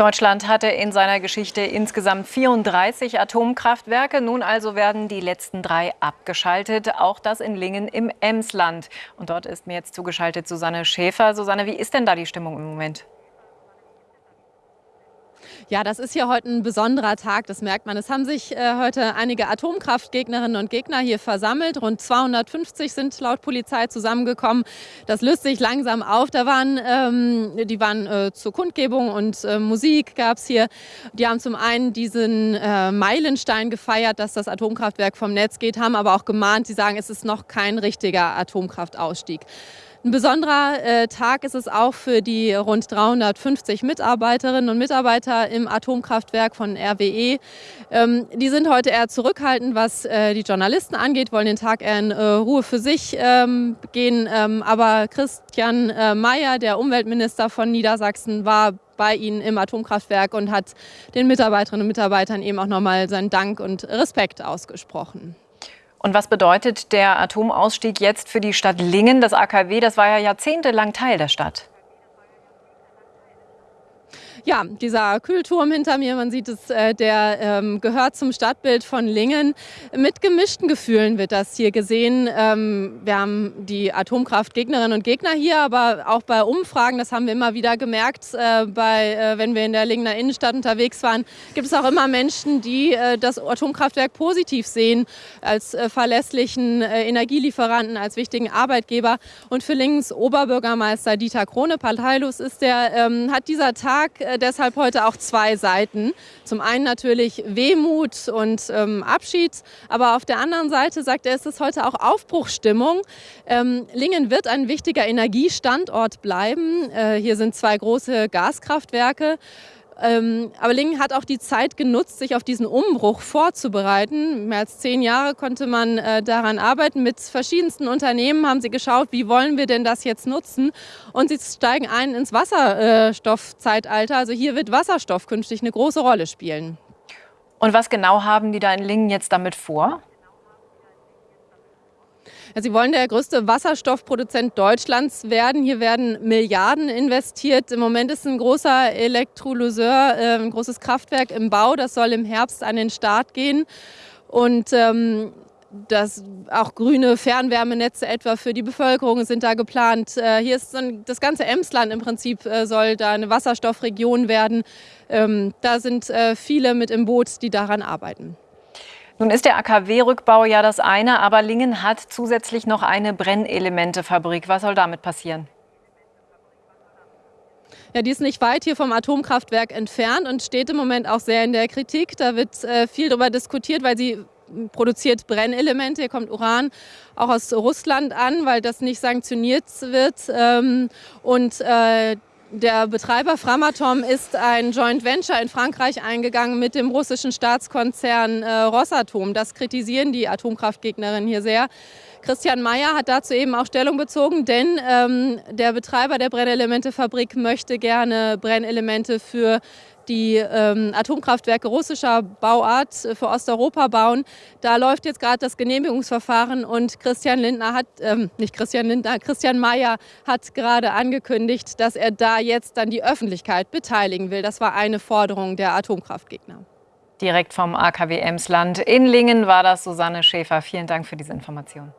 Deutschland hatte in seiner Geschichte insgesamt 34 Atomkraftwerke. Nun also werden die letzten drei abgeschaltet. Auch das in Lingen im Emsland. Und dort ist mir jetzt zugeschaltet Susanne Schäfer. Susanne, wie ist denn da die Stimmung im Moment? Ja, das ist hier heute ein besonderer Tag, das merkt man. Es haben sich äh, heute einige Atomkraftgegnerinnen und Gegner hier versammelt. Rund 250 sind laut Polizei zusammengekommen. Das löst sich langsam auf. Da waren, ähm, die waren äh, zur Kundgebung und äh, Musik gab es hier. Die haben zum einen diesen äh, Meilenstein gefeiert, dass das Atomkraftwerk vom Netz geht, haben aber auch gemahnt, sie sagen, es ist noch kein richtiger Atomkraftausstieg. Ein besonderer äh, Tag ist es auch für die rund 350 Mitarbeiterinnen und Mitarbeiter im Atomkraftwerk von RWE. Ähm, die sind heute eher zurückhaltend, was äh, die Journalisten angeht, wollen den Tag eher in äh, Ruhe für sich ähm, gehen. Ähm, aber Christian äh, Mayer, der Umweltminister von Niedersachsen, war bei ihnen im Atomkraftwerk und hat den Mitarbeiterinnen und Mitarbeitern eben auch nochmal seinen Dank und Respekt ausgesprochen. Und was bedeutet der Atomausstieg jetzt für die Stadt Lingen? Das AKW, das war ja jahrzehntelang Teil der Stadt. Ja, dieser Kühlturm hinter mir, man sieht es, äh, der ähm, gehört zum Stadtbild von Lingen. Mit gemischten Gefühlen wird das hier gesehen. Ähm, wir haben die Atomkraftgegnerinnen und Gegner hier, aber auch bei Umfragen, das haben wir immer wieder gemerkt, äh, bei, äh, wenn wir in der Lingener Innenstadt unterwegs waren, gibt es auch immer Menschen, die äh, das Atomkraftwerk positiv sehen, als äh, verlässlichen äh, Energielieferanten, als wichtigen Arbeitgeber. Und für Lingens Oberbürgermeister Dieter Krone, Parteilos ist der, ähm, hat dieser Tag deshalb heute auch zwei Seiten. Zum einen natürlich Wehmut und ähm, Abschied, aber auf der anderen Seite sagt er, es ist heute auch Aufbruchstimmung. Ähm, Lingen wird ein wichtiger Energiestandort bleiben. Äh, hier sind zwei große Gaskraftwerke. Ähm, aber Lingen hat auch die Zeit genutzt, sich auf diesen Umbruch vorzubereiten. Mehr als zehn Jahre konnte man äh, daran arbeiten. Mit verschiedensten Unternehmen haben sie geschaut, wie wollen wir denn das jetzt nutzen. Und sie steigen ein ins Wasserstoffzeitalter. Also hier wird Wasserstoff künftig eine große Rolle spielen. Und was genau haben die da in Lingen jetzt damit vor? Sie wollen der größte Wasserstoffproduzent Deutschlands werden. Hier werden Milliarden investiert. Im Moment ist ein großer Elektrolyseur, äh, ein großes Kraftwerk im Bau. Das soll im Herbst an den Start gehen. Und ähm, das, auch grüne Fernwärmenetze etwa für die Bevölkerung sind da geplant. Äh, hier ist dann das ganze Emsland im Prinzip äh, soll da eine Wasserstoffregion werden. Ähm, da sind äh, viele mit im Boot, die daran arbeiten. Nun ist der AKW-Rückbau ja das eine, aber Lingen hat zusätzlich noch eine Brennelementefabrik. Was soll damit passieren? Ja, die ist nicht weit hier vom Atomkraftwerk entfernt und steht im Moment auch sehr in der Kritik. Da wird äh, viel darüber diskutiert, weil sie produziert Brennelemente. Hier kommt Uran auch aus Russland an, weil das nicht sanktioniert wird. Ähm, und äh, der Betreiber Framatom ist ein Joint Venture in Frankreich eingegangen mit dem russischen Staatskonzern äh, Rosatom. Das kritisieren die Atomkraftgegnerinnen hier sehr. Christian Mayer hat dazu eben auch Stellung bezogen, denn ähm, der Betreiber der Brennelementefabrik möchte gerne Brennelemente für die ähm, Atomkraftwerke russischer Bauart für Osteuropa bauen. Da läuft jetzt gerade das Genehmigungsverfahren und Christian Lindner hat, ähm, nicht Christian Lindner, Christian Mayer hat gerade angekündigt, dass er da jetzt dann die Öffentlichkeit beteiligen will. Das war eine Forderung der Atomkraftgegner. Direkt vom AKW Emsland in Lingen war das Susanne Schäfer. Vielen Dank für diese Information.